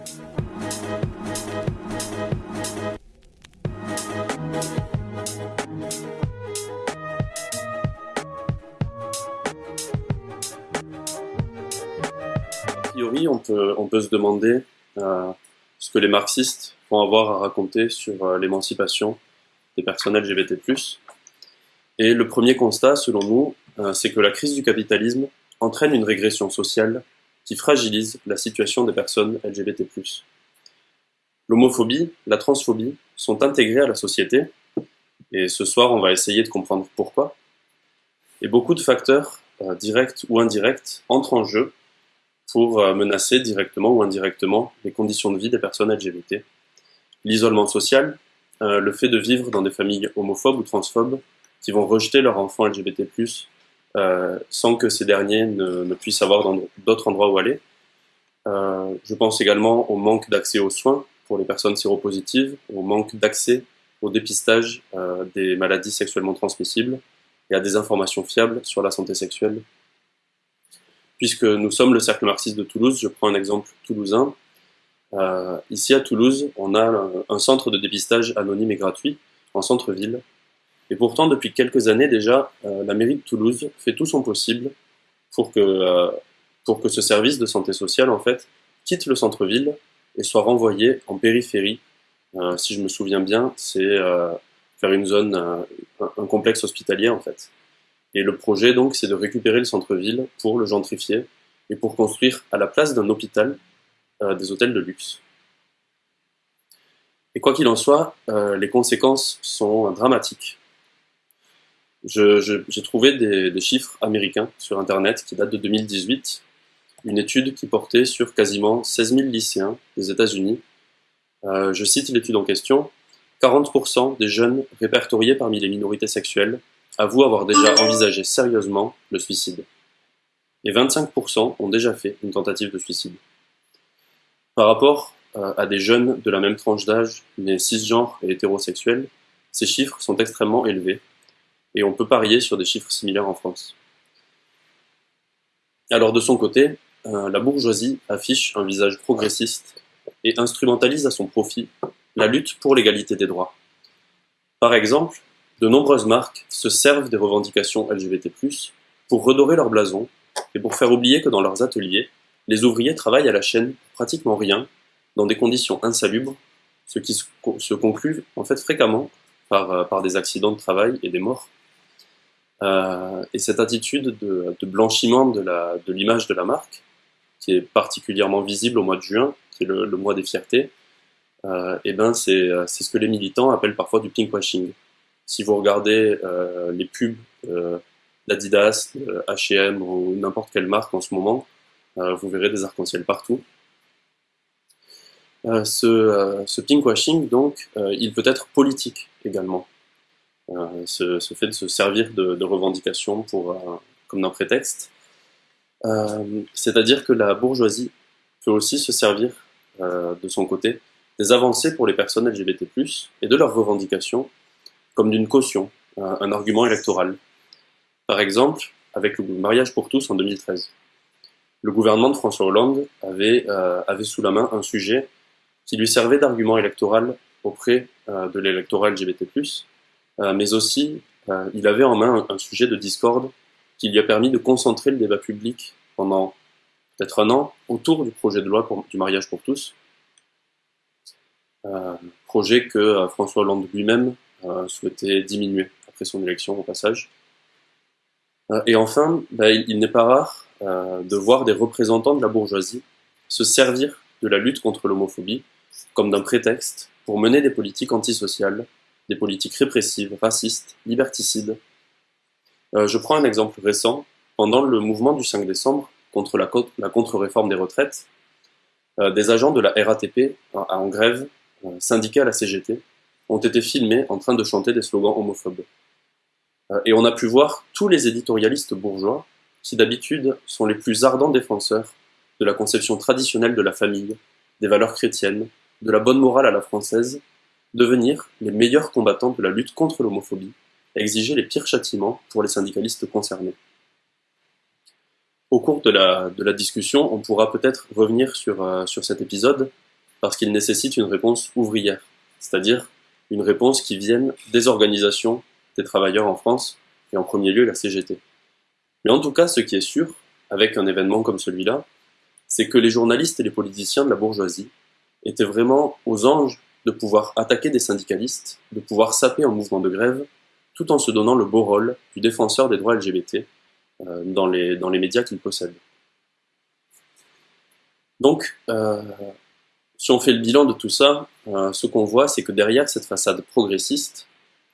A priori, on peut, se demander euh, ce que les marxistes vont avoir à raconter sur euh, l'émancipation des personnes LGBT+. Et le premier constat, selon nous, euh, c'est que la crise du capitalisme entraîne une régression sociale qui fragilise la situation des personnes LGBT+. L'homophobie, la transphobie sont intégrées à la société, et ce soir on va essayer de comprendre pourquoi. Et beaucoup de facteurs, euh, directs ou indirects, entrent en jeu pour euh, menacer directement ou indirectement les conditions de vie des personnes LGBT. L'isolement social, euh, le fait de vivre dans des familles homophobes ou transphobes qui vont rejeter leurs enfants LGBT+, euh, sans que ces derniers ne, puissent avoir d'autres endroits où aller. Euh, je pense également au manque d'accès aux soins pour les personnes séropositives, au manque d'accès au dépistage euh, des maladies sexuellement transmissibles et à des informations fiables sur la santé sexuelle puisque nous sommes le Cercle marxiste de Toulouse, je prends un exemple toulousain. Euh, ici à Toulouse, on a un, centre de dépistage anonyme et gratuit en centre-ville. Et pourtant, depuis quelques années déjà, euh, la mairie de Toulouse fait tout son possible pour que, euh, pour que ce service de santé sociale, en fait, quitte le centre-ville et soit renvoyé en périphérie. Euh, si je me souviens bien, c'est faire une zone, un, un complexe hospitalier, en fait. Et le projet, donc, c'est de récupérer le centre-ville pour le gentrifier et pour construire à la place d'un hôpital des hôtels de luxe. Et quoi qu'il en soit, les conséquences sont dramatiques. J'ai trouvé des, des, chiffres américains sur Internet qui datent de 2018, une étude qui portait sur quasiment 16 000 lycéens des États-Unis. Euh, je cite l'étude en question, 40% des jeunes répertoriés parmi les minorités sexuelles avouent avoir déjà envisagé sérieusement le suicide. Et 25% ont déjà fait une tentative de suicide. Par rapport euh, à des jeunes de la même tranche d'âge, mais cisgenres et hétérosexuels, ces chiffres sont extrêmement élevés, et on peut parier sur des chiffres similaires en France. Alors de son côté, euh, la bourgeoisie affiche un visage progressiste et instrumentalise à son profit la lutte pour l'égalité des droits. Par exemple, de nombreuses marques se servent des revendications LGBT+, pour redorer leur blason et pour faire oublier que dans leurs ateliers, les ouvriers travaillent à la chaîne pratiquement rien, dans des conditions insalubres, ce qui se conclut en fait fréquemment euh, par des accidents de travail et des morts. Euh, et cette attitude de, blanchiment de l'image de, la marque, qui est particulièrement visible au mois de juin, qui est le, mois des fiertés, euh, et ben c'est ce que les militants appellent parfois du pinkwashing. Si vous regardez euh, les pubs euh, d'Adidas, H&M ou n'importe quelle marque en ce moment, euh, vous verrez des arcs-en-ciel partout. ce pinkwashing, donc, il peut être politique également. Ce, ce, fait de se servir de, revendications pour, comme d'un prétexte. C'est-à-dire que la bourgeoisie peut aussi se servir de son côté des avancées pour les personnes LGBT+, et de leurs revendications comme d'une caution, un argument électoral. Par exemple, avec le mariage pour tous en 2013. Le gouvernement de François Hollande avait, euh, avait sous la main un sujet qui lui servait d'argument électoral auprès euh, de l'électorat LGBT+, euh, mais aussi euh, il avait en main un, sujet de discorde qui lui a permis de concentrer le débat public pendant peut-être un an autour du projet de loi du mariage pour tous, euh, projet que François Hollande lui-même euh, souhaitait diminuer après son élection au passage. Euh, et enfin, bah, il, n'est pas rare euh, de voir des représentants de la bourgeoisie se servir de la lutte contre l'homophobie comme d'un prétexte pour mener des politiques antisociales, des politiques répressives, racistes, liberticides. Euh, je prends un exemple récent. Pendant le mouvement du 5 décembre contre la, contre-réforme des retraites, euh, des agents de la RATP en, grève, euh, syndiqués à la CGT, ont été filmés en train de chanter des slogans homophobes. Euh, et on a pu voir tous les éditorialistes bourgeois, qui d'habitude sont les plus ardents défenseurs de la conception traditionnelle de la famille, des valeurs chrétiennes, de la bonne morale à la française, devenir les meilleurs combattants de la lutte contre l'homophobie, exiger les pires châtiments pour les syndicalistes concernés. Au cours de la, discussion, on pourra peut-être revenir sur, euh, sur cet épisode parce qu'il nécessite une réponse ouvrière, c'est-à-dire une réponse qui vienne des organisations des travailleurs en France, et en premier lieu la CGT. Mais en tout cas, ce qui est sûr, avec un événement comme celui-là, c'est que les journalistes et les politiciens de la bourgeoisie étaient vraiment aux anges de pouvoir attaquer des syndicalistes, de pouvoir saper un mouvement de grève, tout en se donnant le beau rôle du défenseur des droits LGBT euh, dans, les, médias qu'ils possèdent. Donc, euh, si on fait le bilan de tout ça, euh, ce qu'on voit, c'est que derrière cette façade progressiste,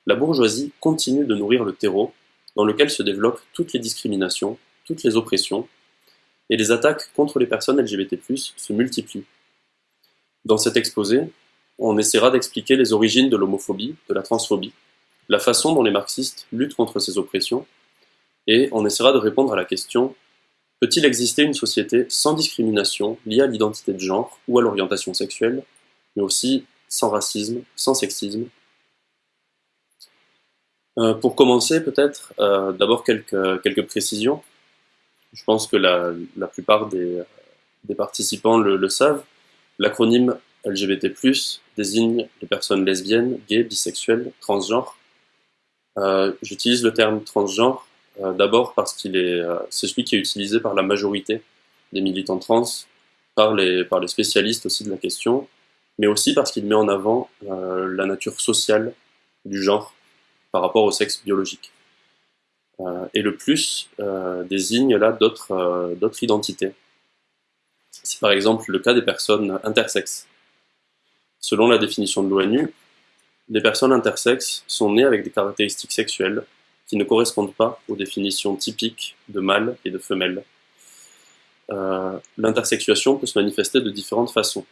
la bourgeoisie continue de nourrir le terreau dans lequel se développent toutes les discriminations, toutes les oppressions, et les attaques contre les personnes LGBT+, se multiplient. Dans cet exposé, on essaiera d'expliquer les origines de l'homophobie, de la transphobie, la façon dont les marxistes luttent contre ces oppressions, et on essaiera de répondre à la question Peut-il exister une société sans discrimination liée à l'identité de genre ou à l'orientation sexuelle, mais aussi sans racisme, sans sexisme? Euh, Pour commencer, peut-être, euh, d'abord quelques, précisions. Je pense que la, plupart des, des participants le, le savent. L'acronyme LGBT+, désigne les personnes lesbiennes, gays, bisexuelles, transgenres. Euh, J'utilise le terme transgenre euh, d'abord parce qu'il est, euh, c'est celui qui est utilisé par la majorité des militants trans, par les, par les spécialistes aussi de la question, mais aussi parce qu'il met en avant la nature sociale du genre par rapport au sexe biologique. et le plus désigne là d'autres identités. C'est par exemple le cas des personnes intersexes. Selon la définition de l'ONU, les personnes intersexes sont nées avec des caractéristiques sexuelles qui ne correspondent pas aux définitions typiques de mâle et de femelle. Euh, L'intersexuation peut se manifester de différentes façons.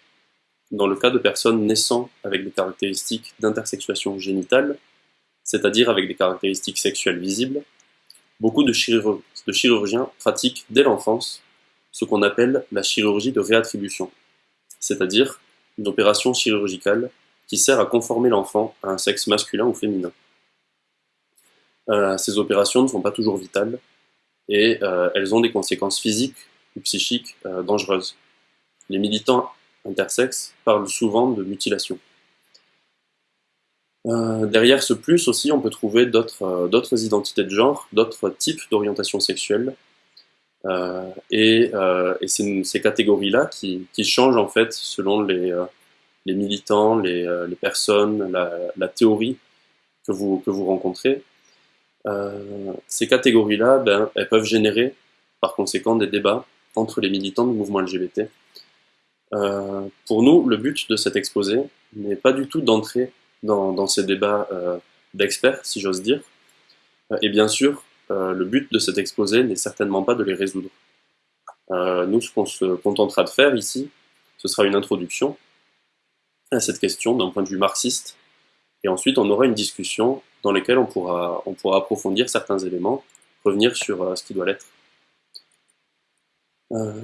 Dans le cas de personnes naissant avec des caractéristiques d'intersexuation génitale, c'est-à-dire avec des caractéristiques sexuelles visibles, beaucoup de, chirurg de chirurgiens pratiquent dès l'enfance ce qu'on appelle la chirurgie de réattribution, c'est-à-dire une opération chirurgicale qui sert à conformer l'enfant à un sexe masculin ou féminin. Euh, ces opérations ne sont pas toujours vitales et euh, elles ont des conséquences physiques ou psychiques euh, dangereuses. Les militants intersexes parlent souvent de mutilation. derrière ce plus aussi, on peut trouver d'autres identités de genre, d'autres types d'orientation sexuelle. Et, et c'est ces catégories-là qui, changent en fait selon les, les militants, les, personnes, la, théorie que vous, que vous rencontrez. Euh, ces catégories-là, ben, elles peuvent générer par conséquent des débats entre les militants du mouvement LGBT. Euh, pour nous, le but de cet exposé n'est pas du tout d'entrer dans, ces débats euh, d'experts, si j'ose dire. Euh, et bien sûr, euh, le but de cet exposé n'est certainement pas de les résoudre. Euh, nous, ce qu'on se contentera de faire ici, ce sera une introduction à cette question d'un point de vue marxiste, et ensuite on aura une discussion dans lesquels on pourra, on pourra approfondir certains éléments, revenir sur euh, ce qui doit l'être.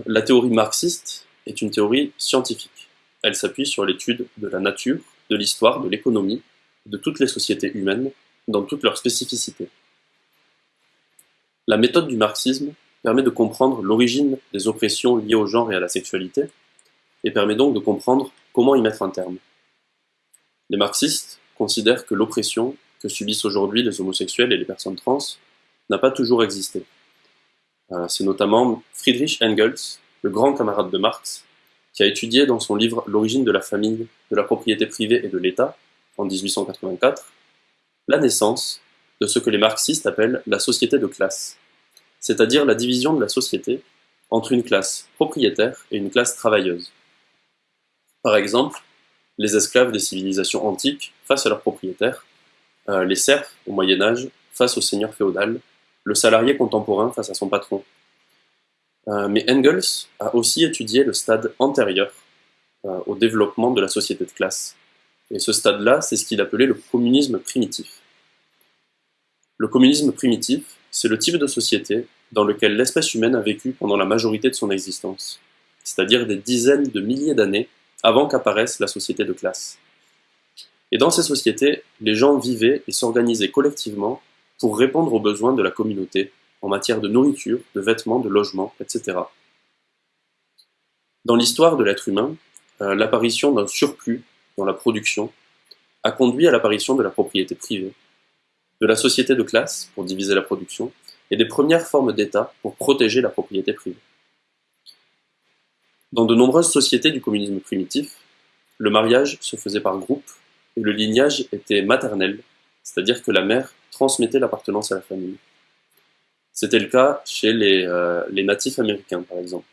La théorie marxiste est une théorie scientifique. Elle s'appuie sur l'étude de la nature, de l'histoire, de l'économie, de toutes les sociétés humaines, dans toutes leurs spécificités. La méthode du marxisme permet de comprendre l'origine des oppressions liées au genre et à la sexualité, et permet donc de comprendre comment y mettre un terme. Les marxistes considèrent que l'oppression que subissent aujourd'hui les homosexuels et les personnes trans n'a pas toujours existé. Euh, c'est notamment Friedrich Engels, le grand camarade de Marx, qui a étudié dans son livre L'origine de la famille, de la propriété privée et de l'État, en 1884, la naissance de ce que les marxistes appellent la société de classe, c'est-à-dire la division de la société entre une classe propriétaire et une classe travailleuse. Par exemple, les esclaves des civilisations antiques face à leurs propriétaires, euh, les serfs au Moyen Âge face au seigneur féodal, le salarié contemporain face à son patron. Euh, mais Engels a aussi étudié le stade antérieur euh, au développement de la société de classe. Et ce stade-là, c'est ce qu'il appelait le communisme primitif. Le communisme primitif, c'est le type de société dans lequel l'espèce humaine a vécu pendant la majorité de son existence, c'est-à-dire des dizaines de milliers d'années avant qu'apparaisse la société de classe. Et dans ces sociétés, les gens vivaient et s'organisaient collectivement pour répondre aux besoins de la communauté en matière de nourriture, de vêtements, de logement, etc. Dans l'histoire de l'être humain, euh, l'apparition d'un surplus dans la production a conduit à l'apparition de la propriété privée, de la société de classe pour diviser la production, et des premières formes d'État pour protéger la propriété privée. Dans de nombreuses sociétés du communisme primitif, le mariage se faisait par groupe et le lignage était maternel, c'est-à-dire que la mère transmettait l'appartenance à la famille. C'était le cas chez les, euh, les natifs américains, par exemple.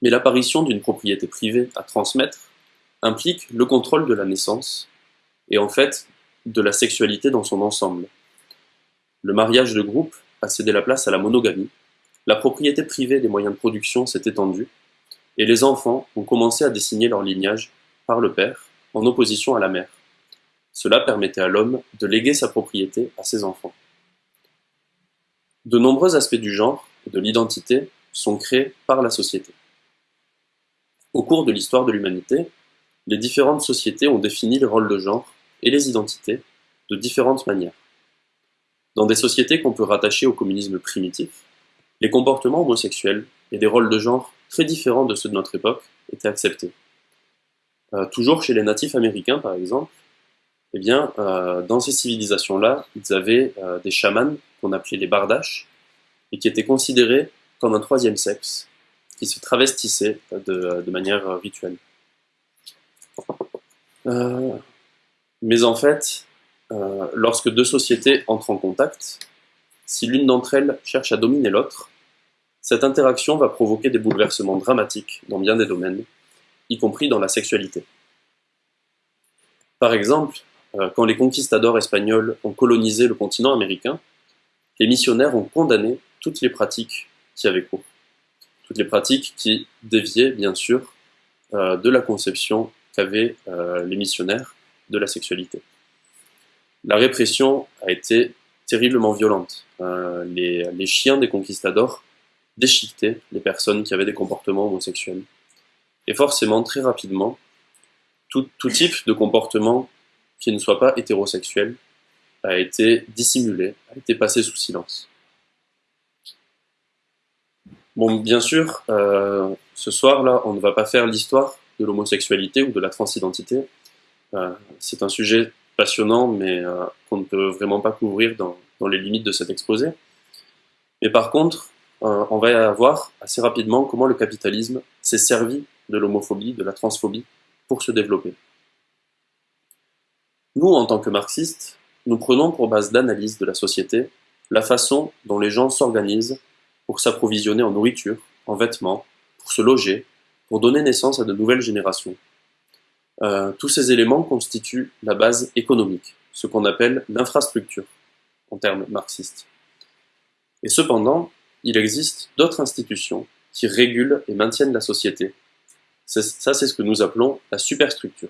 Mais l'apparition d'une propriété privée à transmettre implique le contrôle de la naissance et en fait de la sexualité dans son ensemble. Le mariage de groupe a cédé la place à la monogamie, la propriété privée des moyens de production s'est étendue, et les enfants ont commencé à dessiner leur lignage par le père, en opposition à la mère. Cela permettait à l'homme de léguer sa propriété à ses enfants. De nombreux aspects du genre et de l'identité sont créés par la société. Au cours de l'histoire de l'humanité, les différentes sociétés ont défini les rôles de genre et les identités de différentes manières. Dans des sociétés qu'on peut rattacher au communisme primitif, les comportements homosexuels et des rôles de genre très différents de ceux de notre époque étaient acceptés. Euh, toujours chez les natifs américains, par exemple, eh bien, euh, dans ces civilisations-là, ils avaient euh, des chamans qu'on appelait les bardaches et qui étaient considérés comme un troisième sexe qui se travestissait de, de manière rituelle. Mais en fait, lorsque deux sociétés entrent en contact, si l'une d'entre elles cherche à dominer l'autre, cette interaction va provoquer des bouleversements dramatiques dans bien des domaines, y compris dans la sexualité. Par exemple, euh, quand les conquistadors espagnols ont colonisé le continent américain, les missionnaires ont condamné toutes les pratiques qui avaient cours. Toutes les pratiques qui déviaient, bien sûr, euh, de la conception qu'avaient euh, les missionnaires de la sexualité. La répression a été terriblement violente. Les, les, chiens des conquistadors déchiqueter les personnes qui avaient des comportements homosexuels. Et forcément, très rapidement, tout, type de comportement qui ne soit pas hétérosexuel a été dissimulé, a été passé sous silence. Bon, bien sûr, euh, ce soir-là, on ne va pas faire l'histoire de l'homosexualité ou de la transidentité. C'est un sujet passionnant, mais euh, qu'on ne peut vraiment pas couvrir dans, dans, les limites de cet exposé. Mais par contre, euh, on va voir assez rapidement comment le capitalisme s'est servi de l'homophobie, de la transphobie, pour se développer. Nous, en tant que marxistes, nous prenons pour base d'analyse de la société la façon dont les gens s'organisent pour s'approvisionner en nourriture, en vêtements, pour se loger, pour donner naissance à de nouvelles générations. Euh, tous ces éléments constituent la base économique, ce qu'on appelle l'infrastructure, en termes marxistes. Et cependant, il existe d'autres institutions qui régulent et maintiennent la société. Ça, c'est ce que nous appelons la superstructure.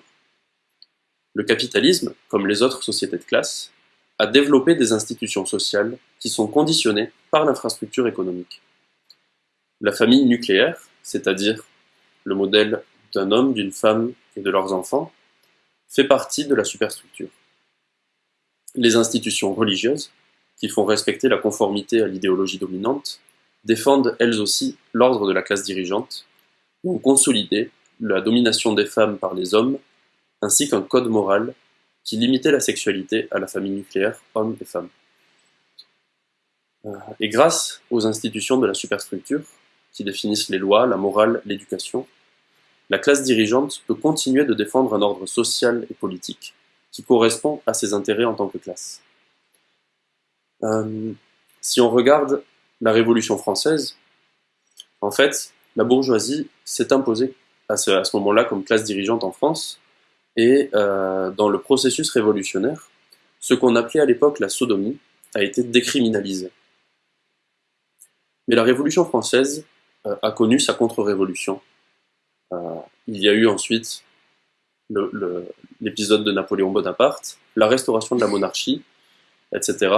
Le capitalisme, comme les autres sociétés de classe, a développé des institutions sociales qui sont conditionnées par l'infrastructure économique. La famille nucléaire, c'est-à-dire le modèle d'un homme, d'une femme et de leurs enfants, fait partie de la superstructure. Les institutions religieuses, qui font respecter la conformité à l'idéologie dominante, défendent elles aussi l'ordre de la classe dirigeante et ont consolidé la domination des femmes par les hommes, ainsi qu'un code moral qui limitait la sexualité à la famille nucléaire, hommes et femmes. Euh, et grâce aux institutions de la superstructure, qui définissent les lois, la morale, l'éducation, la classe dirigeante peut continuer de défendre un ordre social et politique qui correspond à ses intérêts en tant que classe. Euh, si on regarde la Révolution française, en fait, la bourgeoisie s'est imposée à ce, moment-là comme classe dirigeante en France, et euh, dans le processus révolutionnaire, ce qu'on appelait à l'époque la sodomie a été décriminalisé. Mais la Révolution française euh, a connu sa contre-révolution. Euh, il y a eu ensuite l'épisode de Napoléon Bonaparte, la restauration de la monarchie, etc.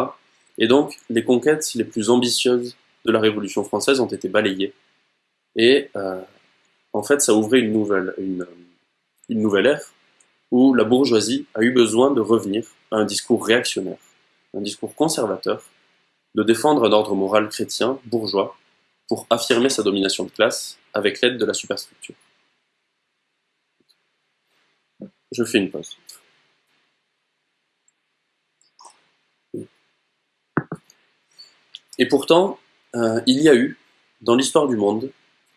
Et donc, les conquêtes les plus ambitieuses de la Révolution française ont été balayées. Et euh, en fait, ça ouvrait une nouvelle, une, une nouvelle ère où la bourgeoisie a eu besoin de revenir à un discours réactionnaire, un discours conservateur, de défendre un ordre moral chrétien, bourgeois, pour affirmer sa domination de classe avec l'aide de la superstructure. Je fais une pause. Et pourtant, euh, il y a eu, dans l'histoire du monde,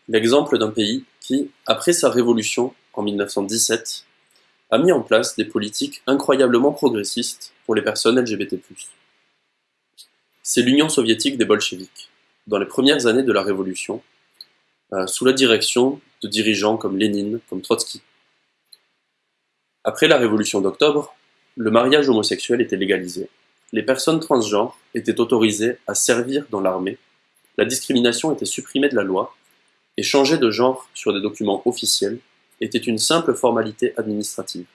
l'exemple d'un pays qui, après sa révolution en 1917, a mis en place des politiques incroyablement progressistes pour les personnes LGBT+. C'est l'Union soviétique des bolcheviks, dans les premières années de la révolution, euh, sous la direction de dirigeants comme Lénine, comme Trotsky. Après la révolution d'octobre, le mariage homosexuel était légalisé. Les personnes transgenres étaient autorisées à servir dans l'armée, la discrimination était supprimée de la loi, et changer de genre sur des documents officiels était une simple formalité administrative.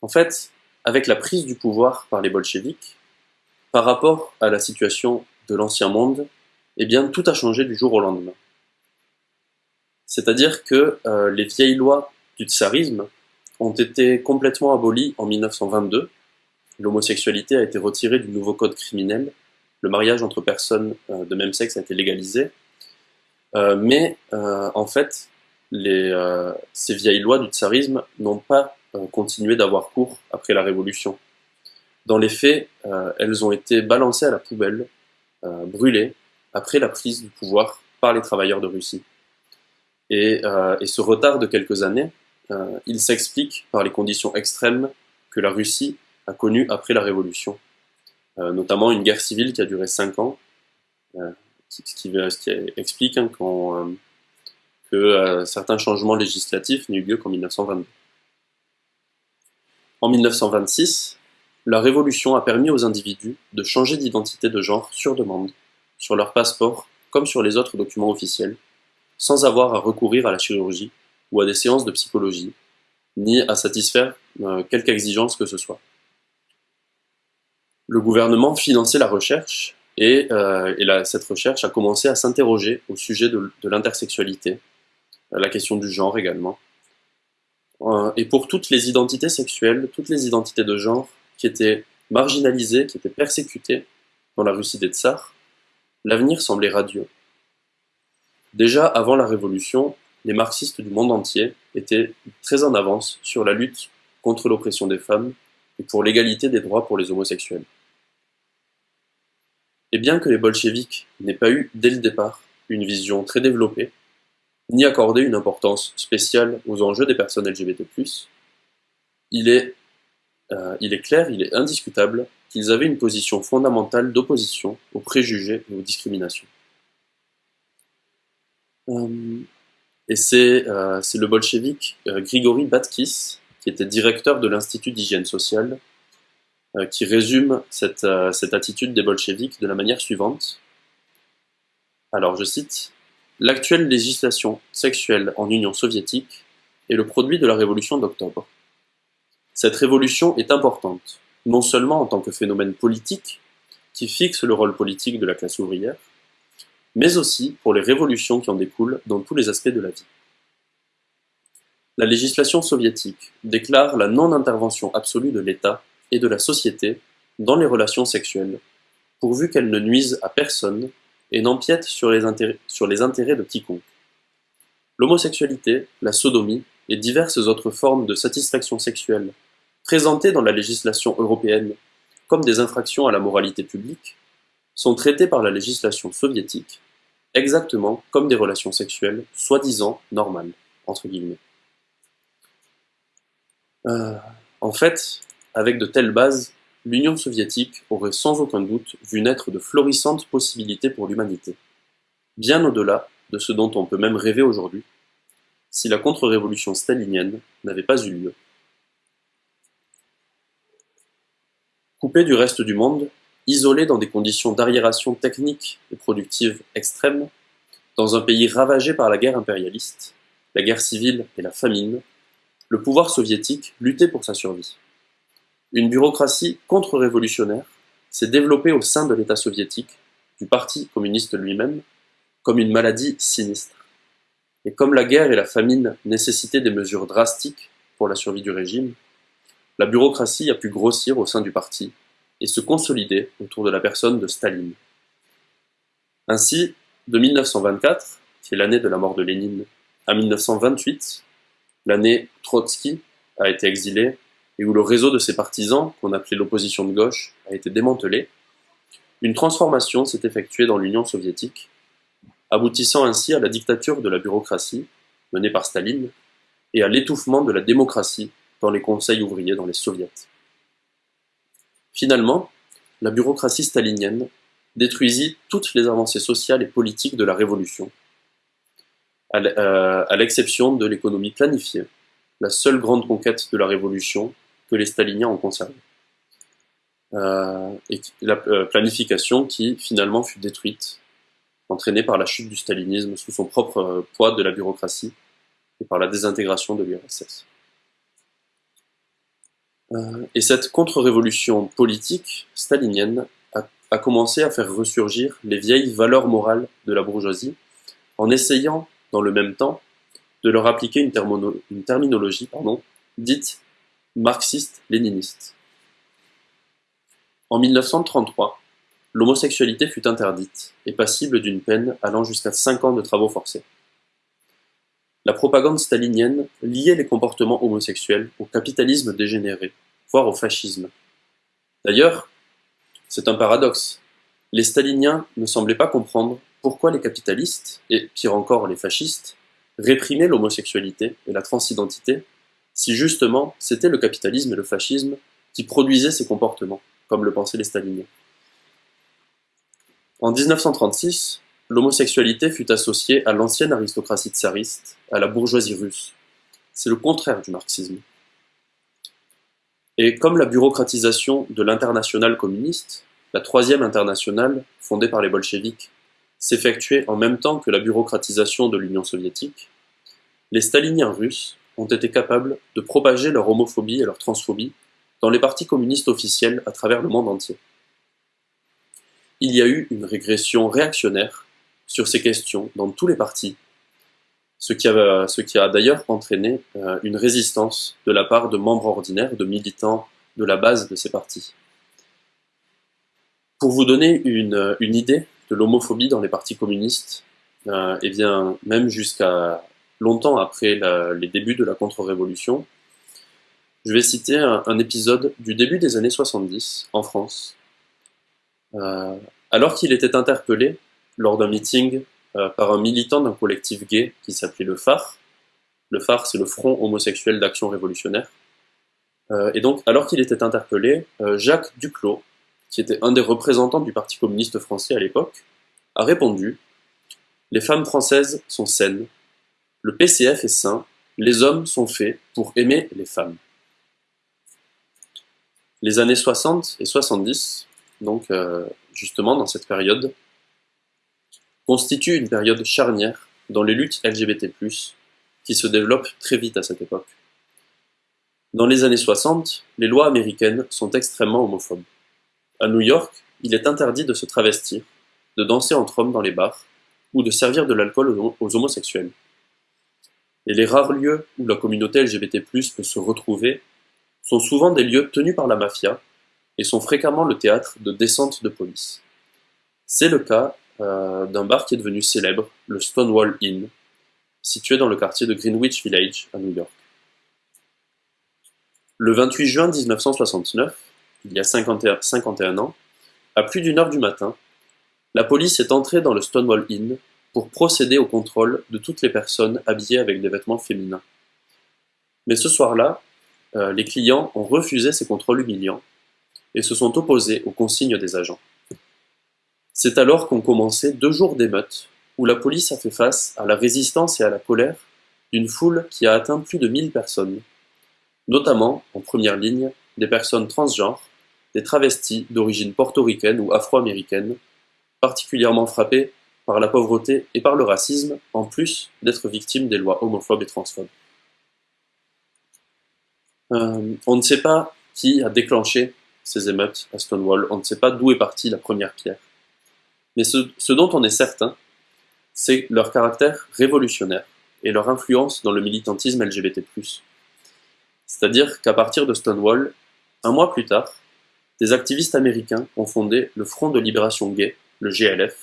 En fait, avec la prise du pouvoir par les bolcheviks, par rapport à la situation de l'ancien monde, eh bien tout a changé du jour au lendemain. C'est-à-dire que euh, les vieilles lois du tsarisme ont été complètement abolies en 1922, l'homosexualité a été retirée du nouveau code criminel, le mariage entre personnes euh, de même sexe a été légalisé, euh, mais en fait, ces vieilles lois du tsarisme n'ont pas continué d'avoir cours après la Révolution. Dans les faits, elles ont été balancées à la poubelle, brûlées, après la prise du pouvoir par les travailleurs de Russie. Et, euh, ce retard de quelques années, euh, il s'explique par les conditions extrêmes que la Russie a connues après la Révolution, euh, notamment une guerre civile qui a duré cinq ans, ce qui, explique hein, que certains changements législatifs eu lieu qu'en 1922. En 1926, la Révolution a permis aux individus de changer d'identité de genre sur demande sur leur passeport comme sur les autres documents officiels, sans avoir à recourir à la chirurgie ou à des séances de psychologie, ni à satisfaire euh, quelque exigence que ce soit. Le gouvernement finançait la recherche et, euh, cette recherche a commencé à s'interroger au sujet de, l'intersexualité, euh, la question du genre également. et pour toutes les identités sexuelles, toutes les identités de genre qui étaient marginalisées, qui étaient persécutées dans la Russie des tsars, L'avenir semblait radieux. Déjà avant la Révolution, les marxistes du monde entier étaient très en avance sur la lutte contre l'oppression des femmes et pour l'égalité des droits pour les homosexuels. Et bien que les bolcheviks n'aient pas eu dès le départ une vision très développée, ni accordé une importance spéciale aux enjeux des personnes LGBT+, il est, euh, il est clair, il est indiscutable qu'ils avaient une position fondamentale d'opposition aux préjugés et aux discriminations. Euh, et euh, c'est le bolchevique euh, Grigory Batkis, qui était directeur de l'Institut d'hygiène sociale, qui résume cette, cette attitude des bolcheviks de la manière suivante. Alors, je cite, L'actuelle législation sexuelle en Union soviétique est le produit de la révolution d'octobre. Cette révolution est importante, non seulement en tant que phénomène politique, qui fixe le rôle politique de la classe ouvrière, mais aussi pour les révolutions qui en découlent dans tous les aspects de la vie. La législation soviétique déclare la non-intervention absolue de l'État et de la société dans les relations sexuelles, pourvu qu'elles ne nuisent à personne et n'empiètent sur, les intérêts, sur les intérêts de quiconque. L'homosexualité, la sodomie et diverses autres formes de satisfaction sexuelle présentées dans la législation européenne comme des infractions à la moralité publique, sont traitées par la législation soviétique exactement comme des relations sexuelles soi-disant normales, entre guillemets. Euh, en fait, avec de telles bases, l'Union soviétique aurait sans aucun doute vu naître de florissantes possibilités pour l'humanité, bien au-delà de ce dont on peut même rêver aujourd'hui, si la contre-révolution stalinienne n'avait pas eu lieu. Coupé du reste du monde, isolé dans des conditions d'arriération technique et productive extrêmes, dans un pays ravagé par la guerre impérialiste, la guerre civile et la famine, le pouvoir soviétique luttait pour sa survie. Une bureaucratie contre-révolutionnaire s'est développée au sein de l'État soviétique, du Parti communiste lui-même, comme une maladie sinistre. Et comme la guerre et la famine nécessitaient des mesures drastiques pour la survie du régime, la bureaucratie a pu grossir au sein du parti et se consolider autour de la personne de Staline. Ainsi, de 1924, qui est l'année de la mort de Lénine, à 1928, l'année où Trotsky a été exilé et où le réseau de ses partisans, qu'on appelait l'opposition de gauche, a été démantelé, une transformation s'est effectuée dans l'Union soviétique, aboutissant ainsi à la dictature de la bureaucratie, menée par Staline, et à l'étouffement de la démocratie dans les conseils ouvriers dans les soviets. Finalement, la bureaucratie stalinienne détruisit toutes les avancées sociales et politiques de la Révolution, à l'exception de l'économie planifiée, la seule grande conquête de la Révolution que les staliniens ont conservée. Euh, la euh, planification qui finalement fut détruite, entraînée par la chute du stalinisme sous son propre euh, poids de la bureaucratie et par la désintégration de l'URSS. Et cette contre-révolution politique stalinienne a, commencé à faire ressurgir les vieilles valeurs morales de la bourgeoisie en essayant, dans le même temps, de leur appliquer une, une terminologie pardon, dite marxiste-léniniste. En 1933, l'homosexualité fut interdite et passible d'une peine allant jusqu'à 5 ans de travaux forcés. La propagande stalinienne liait les comportements homosexuels au capitalisme dégénéré, voire au fascisme. D'ailleurs, c'est un paradoxe. Les staliniens ne semblaient pas comprendre pourquoi les capitalistes, et pire encore les fascistes, réprimaient l'homosexualité et la transidentité, si justement c'était le capitalisme et le fascisme qui produisaient ces comportements comme le pensaient les staliniens. En 1936, l'homosexualité fut associée à l'ancienne aristocratie tsariste, à la bourgeoisie russe. C'est le contraire du marxisme. Et comme la bureaucratisation de l'internationale communiste, la troisième internationale, fondée par les bolcheviks, s'effectuait en même temps que la bureaucratisation de l'Union soviétique, les staliniens russes ont été capables de propager leur homophobie et leur transphobie dans les partis communistes officiels à travers le monde entier. Il y a eu une régression réactionnaire sur ces questions dans tous les partis, ce qui a, a d'ailleurs entraîné euh, une résistance de la part de membres ordinaires, de militants de la base de ces partis. Pour vous donner une, une idée de l'homophobie dans les partis communistes, euh, eh bien, même jusqu'à longtemps après les débuts de la contre-révolution, je vais citer un, épisode du début des années 70 en France. Euh, alors qu'il était interpellé lors d'un meeting euh, par un militant d'un collectif gay qui s'appelait le phare. Le phare, c'est le Front homosexuel d'action révolutionnaire. Euh, et donc, alors qu'il était interpellé, Jacques Duclos, qui était un des représentants du Parti communiste français à l'époque, a répondu Les femmes françaises sont saines, le PCF est sain, les hommes sont faits pour aimer les femmes. Les années 60 et 70, donc euh, justement dans cette période, constituent une période charnière dans les luttes LGBT+, qui se développent très vite à cette époque. Dans les années 60, les lois américaines sont extrêmement homophobes. À New York, il est interdit de se travestir, de danser entre hommes dans les bars, ou de servir de l'alcool aux homosexuels. Et les rares lieux où la communauté LGBT+, peut se retrouver sont souvent des lieux tenus par la mafia et sont fréquemment le théâtre de descentes de police. C'est le cas euh, d'un bar qui est devenu célèbre, le Stonewall Inn, situé dans le quartier de Greenwich Village à New York. Le 28 juin 1969, il y a 51, 51 ans, à plus d'une heure du matin, la police est entrée dans le Stonewall Inn pour procéder au contrôle de toutes les personnes habillées avec des vêtements féminins. Mais ce soir-là, euh, les clients ont refusé ces contrôles humiliants et se sont opposés aux consignes des agents. C'est alors qu'ont commencé deux jours d'émeutes où la police a fait face à la résistance et à la colère d'une foule qui a atteint plus de 1000 personnes, notamment, en première ligne, des personnes transgenres, des travestis d'origine portoricaine ou afro-américaine, particulièrement frappées par la pauvreté et par le racisme, en plus d'être victimes des lois homophobes et transphobes. Euh, on ne sait pas qui a déclenché ces émeutes à Stonewall, on ne sait pas d'où est partie la première pierre. Mais ce, dont on est certain, c'est leur caractère révolutionnaire et leur influence dans le militantisme LGBT+. C'est-à-dire qu'à partir de Stonewall, un mois plus tard, des activistes américains ont fondé le Front de libération gay, le GLF,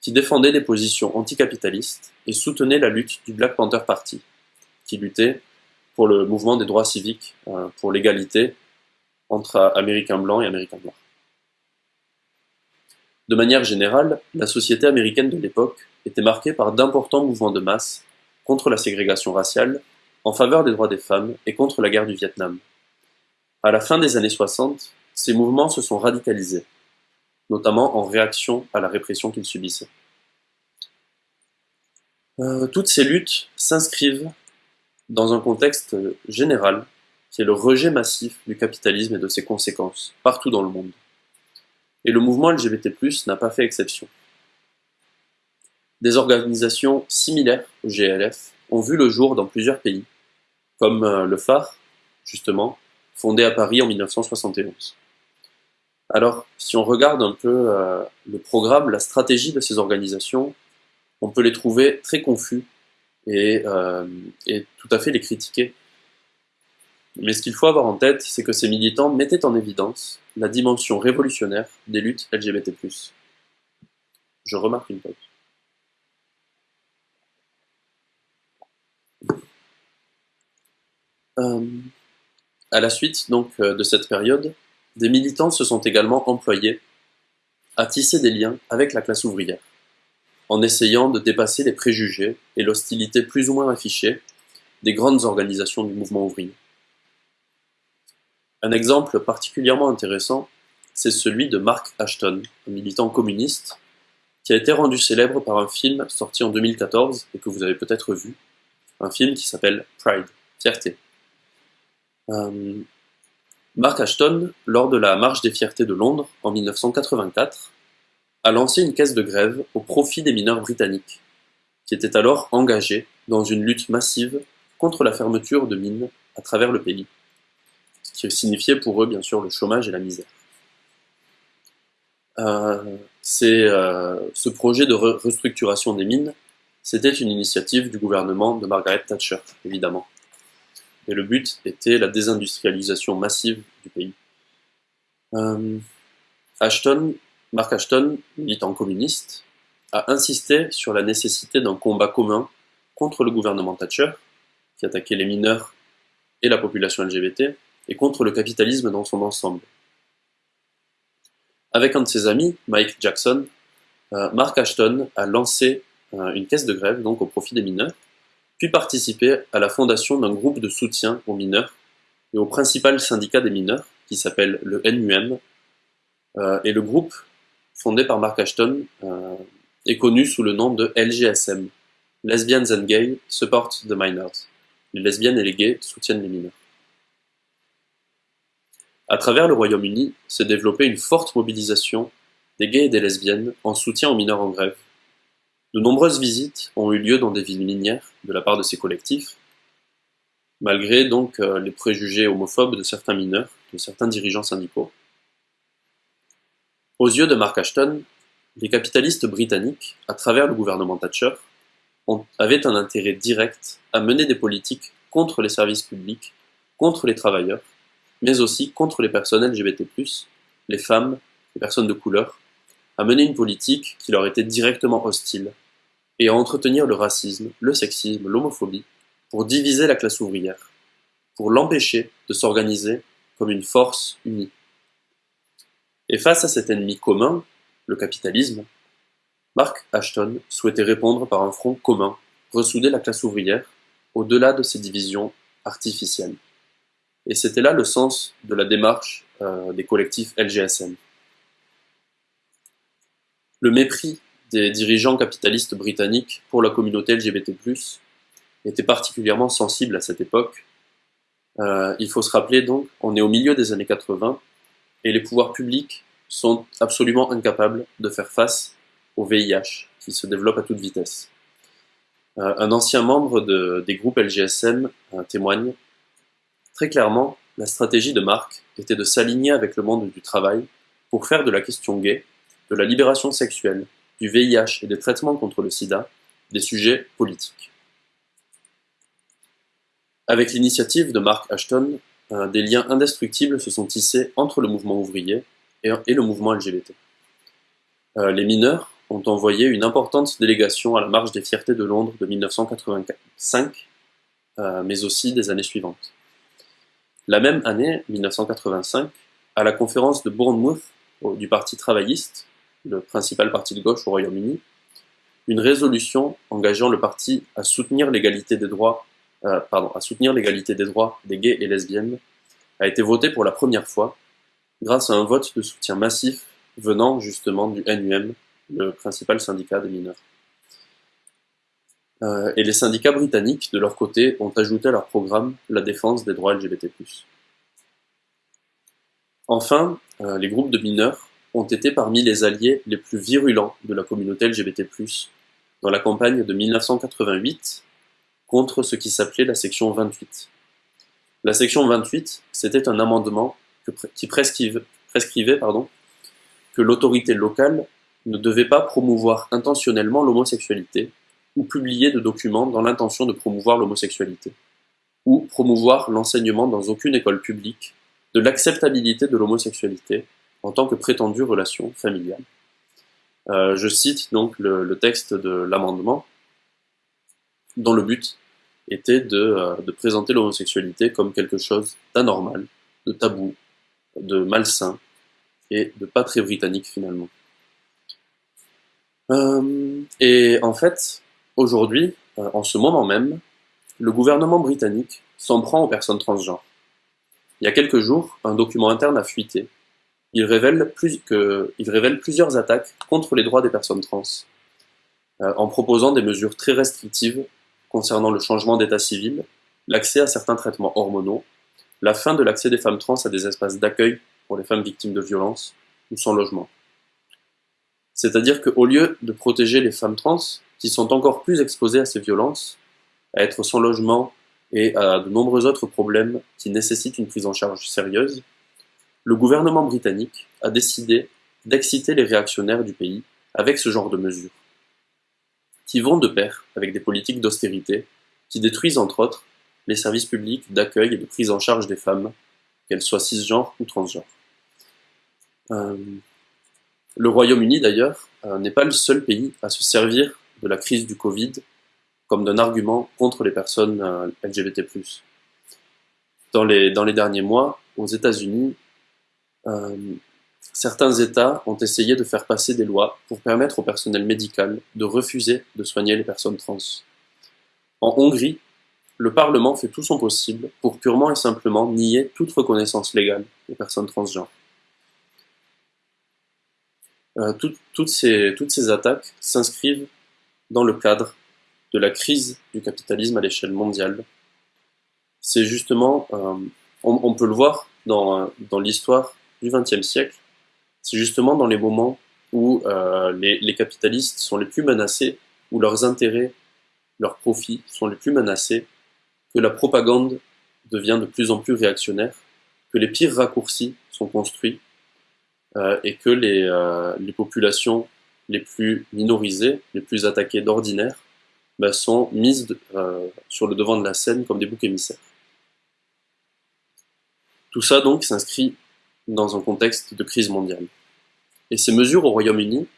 qui défendait des positions anticapitalistes et soutenait la lutte du Black Panther Party, qui luttait pour le mouvement des droits civiques, euh, pour l'égalité entre Américains blancs et Américains noirs. De manière générale, la société américaine de l'époque était marquée par d'importants mouvements de masse contre la ségrégation raciale, en faveur des droits des femmes et contre la guerre du Vietnam. À la fin des années 60, ces mouvements se sont radicalisés, notamment en réaction à la répression qu'ils subissaient. Euh, toutes ces luttes s'inscrivent dans un contexte général qui est le rejet massif du capitalisme et de ses conséquences, partout dans le monde. Et le mouvement LGBT+, n'a pas fait exception. Des organisations similaires au GLF ont vu le jour dans plusieurs pays, comme euh, le phare, justement, fondé à Paris en 1971. Alors, si on regarde un peu euh, le programme, la stratégie de ces organisations, on peut les trouver très confus et, euh, et tout à fait les critiquer. Mais ce qu'il faut avoir en tête, c'est que ces militants mettaient en évidence la dimension révolutionnaire des luttes LGBT+. Je remarque une pause. Euh, à la suite donc euh, de cette période, des militants se sont également employés à tisser des liens avec la classe ouvrière, en essayant de dépasser les préjugés et l'hostilité plus ou moins affichée des grandes organisations du mouvement ouvrier. Un exemple particulièrement intéressant, c'est celui de Mark Ashton, un militant communiste, qui a été rendu célèbre par un film sorti en 2014 et que vous avez peut-être vu, un film qui s'appelle Pride, Fierté. Euh, Mark Ashton, lors de la Marche des Fiertés de Londres en 1984, a lancé une caisse de grève au profit des mineurs britanniques, qui étaient alors engagés dans une lutte massive contre la fermeture de mines à travers le pays, ce qui signifiait pour eux bien sûr le chômage et la misère. Euh, euh, ce projet de restructuration des mines, c'était une initiative du gouvernement de Margaret Thatcher, évidemment et le but était la désindustrialisation massive du pays. Euh, Ashton, Mark Ashton, militant communiste, a insisté sur la nécessité d'un combat commun contre le gouvernement Thatcher, qui attaquait les mineurs et la population LGBT, et contre le capitalisme dans son ensemble. Avec un de ses amis, Mike Jackson, euh, Mark Ashton a lancé euh, une caisse de grève donc au profit des mineurs, puis participer à la fondation d'un groupe de soutien aux mineurs et au principal syndicat des mineurs, qui s'appelle le NUM. Euh, et le groupe, fondé par Mark Ashton, est connu sous le nom de LGSM, Lesbians and Gay Support the Minors. Les lesbiennes et les gays soutiennent les mineurs. À travers le Royaume-Uni s'est développée une forte mobilisation des gays et des lesbiennes en soutien aux mineurs en grève, de nombreuses visites ont eu lieu dans des villes minières de la part de ces collectifs, malgré donc euh, les préjugés homophobes de certains mineurs, de certains dirigeants syndicaux. Aux yeux de Mark Ashton, les capitalistes britanniques, à travers le gouvernement Thatcher, avaient un intérêt direct à mener des politiques contre les services publics, contre les travailleurs, mais aussi contre les personnes LGBT+, les femmes, les personnes de couleur, à mener une politique qui leur était directement hostile, et à entretenir le racisme, le sexisme, l'homophobie, pour diviser la classe ouvrière, pour l'empêcher de s'organiser comme une force unie. Et face à cet ennemi commun, le capitalisme, Mark Ashton souhaitait répondre par un front commun, ressouder la classe ouvrière au-delà de ces divisions artificielles. Et c'était là le sens de la démarche euh, des collectifs LGSM. Le mépris des dirigeants capitalistes britanniques pour la communauté LGBT+, était particulièrement sensible à cette époque. Euh, il faut se rappeler donc, on est au milieu des années 80, et les pouvoirs publics sont absolument incapables de faire face au VIH, qui se développe à toute vitesse. Euh, un ancien membre de, des groupes LGSM témoigne très clairement, la stratégie de Marc était de s'aligner avec le monde du travail pour faire de la question gay, de la libération sexuelle, du VIH et des traitements contre le sida des sujets politiques. Avec l'initiative de Mark Ashton, des liens indestructibles se sont tissés entre le mouvement ouvrier et, le mouvement LGBT. Euh, les mineurs ont envoyé une importante délégation à la Marche des Fiertés de Londres de 1985 euh, mais aussi des années suivantes. La même année, 1985, à la conférence de Bournemouth du Parti travailliste, le principal parti de gauche au Royaume-Uni, une résolution engageant le parti à soutenir l'égalité des droits, euh, pardon, à soutenir l'égalité des droits des gays et lesbiennes a été votée pour la première fois grâce à un vote de soutien massif venant justement du NUM, le principal syndicat des mineurs. Euh, et les syndicats britanniques, de leur côté, ont ajouté à leur programme la défense des droits LGBT+. Enfin, euh, les groupes de mineurs ont été parmi les alliés les plus virulents de la communauté LGBT+, dans la campagne de 1988 contre ce qui s'appelait la section 28. La section 28, c'était un amendement qui prescrivait que l'autorité locale ne devait pas promouvoir intentionnellement l'homosexualité ou publier de documents dans l'intention de promouvoir l'homosexualité, ou promouvoir l'enseignement dans aucune école publique de l'acceptabilité de l'homosexualité en tant que prétendue relation familiale. Euh, je cite donc le, texte de l'amendement, dont le but était de, euh, de présenter l'homosexualité comme quelque chose d'anormal, de tabou, de malsain et de pas très britannique finalement. Euh, et en fait, aujourd'hui, en ce moment même, le gouvernement britannique s'en prend aux personnes transgenres. Il y a quelques jours, un document interne a fuité il révèle, plusieurs attaques contre les droits des personnes trans, euh, en proposant des mesures très restrictives concernant le changement d'état civil, l'accès à certains traitements hormonaux, la fin de l'accès des femmes trans à des espaces d'accueil pour les femmes victimes de violences ou sans logement. C'est-à-dire qu'au lieu de protéger les femmes trans, qui sont encore plus exposées à ces violences, à être sans logement et à de nombreux autres problèmes qui nécessitent une prise en charge sérieuse, le gouvernement britannique a décidé d'exciter les réactionnaires du pays avec ce genre de mesures, qui vont de pair avec des politiques d'austérité qui détruisent entre autres les services publics d'accueil et de prise en charge des femmes, qu'elles soient cisgenres ou transgenres. Euh, le Royaume-Uni d'ailleurs euh, n'est pas le seul pays à se servir de la crise du Covid comme d'un argument contre les personnes euh, LGBT+. Dans les, derniers mois, aux États-Unis, euh, certains États ont essayé de faire passer des lois pour permettre au personnel médical de refuser de soigner les personnes trans. En Hongrie, le Parlement fait tout son possible pour purement et simplement nier toute reconnaissance légale des personnes transgenres. Euh, toutes ces attaques s'inscrivent dans le cadre de la crise du capitalisme à l'échelle mondiale. C'est justement, euh, on, peut le voir dans, dans l'histoire du XXe siècle, c'est justement dans les moments où euh, les, capitalistes sont les plus menacés, où leurs intérêts, leurs profits sont les plus menacés, que la propagande devient de plus en plus réactionnaire, que les pires raccourcis sont construits, euh, et que les, les, populations les plus minorisées, les plus attaquées d'ordinaire, bah, sont mises sur le devant de la scène comme des boucs émissaires. Tout ça donc s'inscrit dans un contexte de crise mondiale. Et ces mesures au Royaume-Uni,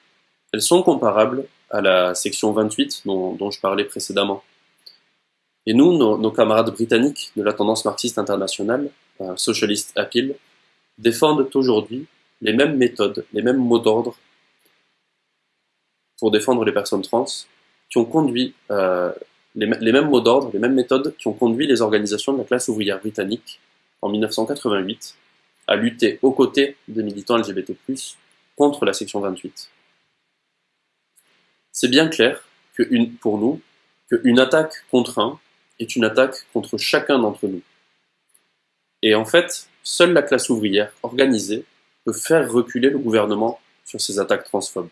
elles sont comparables à la section 28 dont, je parlais précédemment. Et nous, nos, camarades britanniques de la tendance marxiste internationale, euh, Socialist Appeal, défendent aujourd'hui les mêmes méthodes, les mêmes mots d'ordre pour défendre les personnes trans, qui ont conduit euh, les, mêmes mots d'ordre, les mêmes méthodes qui ont conduit les organisations de la classe ouvrière britannique en 1988 à lutter aux côtés des militants LGBT+, contre la section 28. C'est bien clair que pour nous qu'une attaque contre un est une attaque contre chacun d'entre nous. Et en fait, seule la classe ouvrière organisée peut faire reculer le gouvernement sur ces attaques transphobes.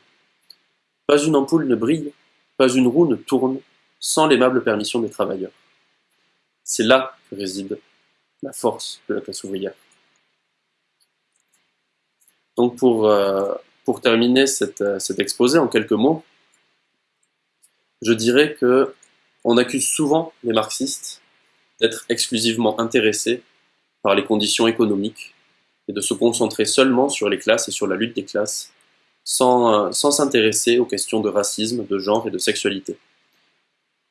Pas une ampoule ne brille, pas une roue ne tourne sans l'aimable permission des travailleurs. C'est là que réside la force de la classe ouvrière. Donc pour, euh, terminer euh, cet exposé en quelques mots, je dirais que on accuse souvent les marxistes d'être exclusivement intéressés par les conditions économiques et de se concentrer seulement sur les classes et sur la lutte des classes, sans euh, s'intéresser aux questions de racisme, de genre et de sexualité.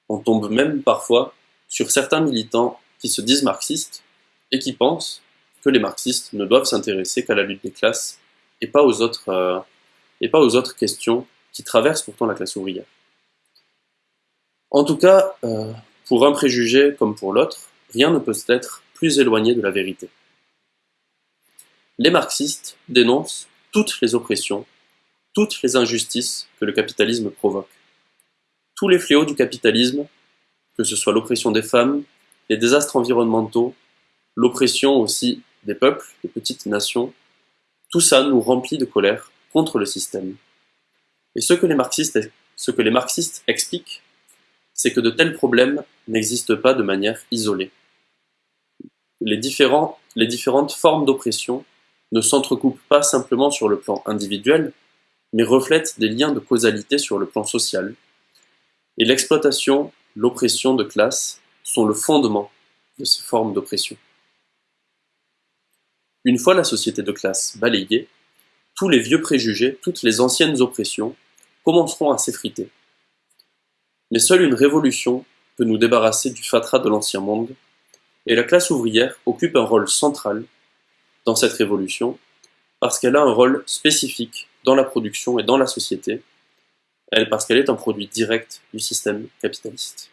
On tombe même parfois sur certains militants qui se disent marxistes et qui pensent que les marxistes ne doivent s'intéresser qu'à la lutte des classes et pas aux autres, euh, questions qui traversent pourtant la classe ouvrière. En tout cas, euh, pour un préjugé comme pour l'autre, rien ne peut être plus éloigné de la vérité. Les marxistes dénoncent toutes les oppressions, toutes les injustices que le capitalisme provoque. Tous les fléaux du capitalisme, que ce soit l'oppression des femmes, les désastres environnementaux, l'oppression aussi des peuples, des petites nations, tout ça nous remplit de colère contre le système. Et ce que les marxistes, expliquent, c'est que de tels problèmes n'existent pas de manière isolée. Les différentes formes d'oppression ne s'entrecoupent pas simplement sur le plan individuel, mais reflètent des liens de causalité sur le plan social. Et l'exploitation, l'oppression de classe sont le fondement de ces formes d'oppression. Une fois la société de classe balayée, tous les vieux préjugés, toutes les anciennes oppressions commenceront à s'effriter. Mais seule une révolution peut nous débarrasser du fatras de l'ancien monde, et la classe ouvrière occupe un rôle central dans cette révolution, parce qu'elle a un rôle spécifique dans la production et dans la société, elle, parce qu'elle est un produit direct du système capitaliste.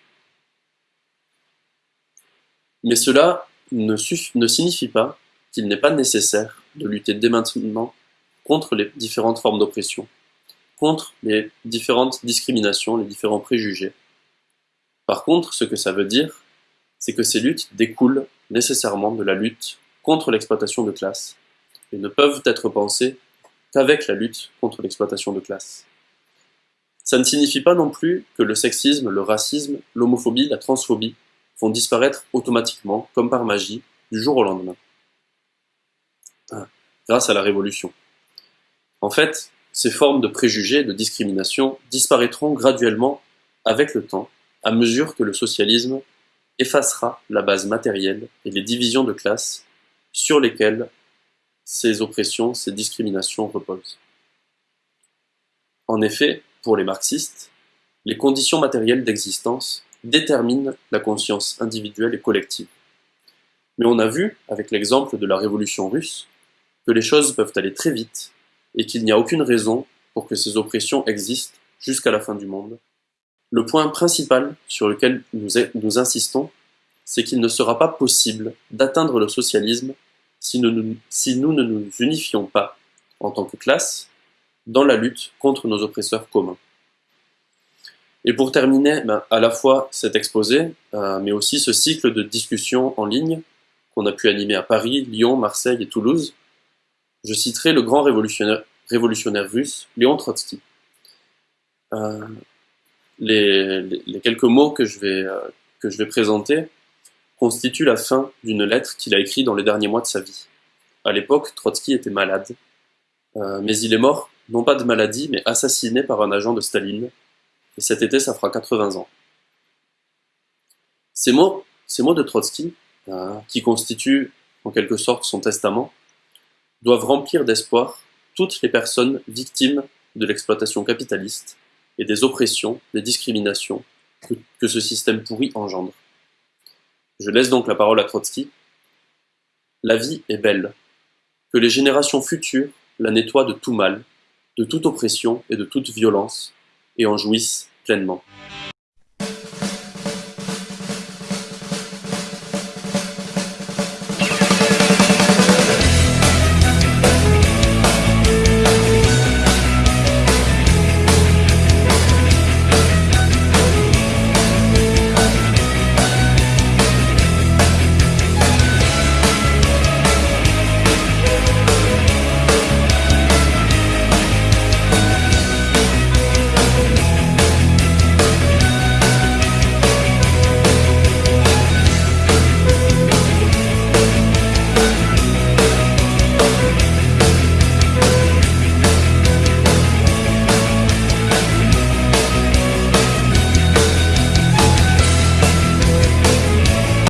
Mais cela ne, ne signifie pas qu'il n'est pas nécessaire de lutter dès maintenant contre les différentes formes d'oppression, contre les différentes discriminations, les différents préjugés. Par contre, ce que ça veut dire, c'est que ces luttes découlent nécessairement de la lutte contre l'exploitation de classe et ne peuvent être pensées qu'avec la lutte contre l'exploitation de classe. Ça ne signifie pas non plus que le sexisme, le racisme, l'homophobie, la transphobie vont disparaître automatiquement, comme par magie, du jour au lendemain. Ah, grâce à la Révolution. En fait, ces formes de préjugés, de discrimination disparaîtront graduellement avec le temps, à mesure que le socialisme effacera la base matérielle et les divisions de classe sur lesquelles ces oppressions, ces discriminations reposent. En effet, pour les marxistes, les conditions matérielles d'existence déterminent la conscience individuelle et collective. Mais on a vu, avec l'exemple de la révolution russe, que les choses peuvent aller très vite et qu'il n'y a aucune raison pour que ces oppressions existent jusqu'à la fin du monde. Le point principal sur lequel nous, insistons, c'est qu'il ne sera pas possible d'atteindre le socialisme si nous, si nous ne nous unifions pas, en tant que classe, dans la lutte contre nos oppresseurs communs. Et pour terminer, ben, à la fois cet exposé, euh, mais aussi ce cycle de discussions en ligne qu'on a pu animer à Paris, Lyon, Marseille et Toulouse, je citerai le grand révolutionnaire, russe, Léon Trotsky. Euh, les, les, quelques mots que je vais, euh, que je vais présenter constitue la fin d'une lettre qu'il a écrite dans les derniers mois de sa vie. À l'époque, Trotsky était malade, euh, mais il est mort, non pas de maladie, mais assassiné par un agent de Staline, et cet été, ça fera 80 ans. Ces mots, ces mots de Trotsky, euh, qui constituent en quelque sorte son testament, doivent remplir d'espoir toutes les personnes victimes de l'exploitation capitaliste et des oppressions, des discriminations que ce système pourri engendre. Je laisse donc la parole à Trotsky. La vie est belle. Que les générations futures la nettoient de tout mal, de toute oppression et de toute violence, et en jouissent pleinement.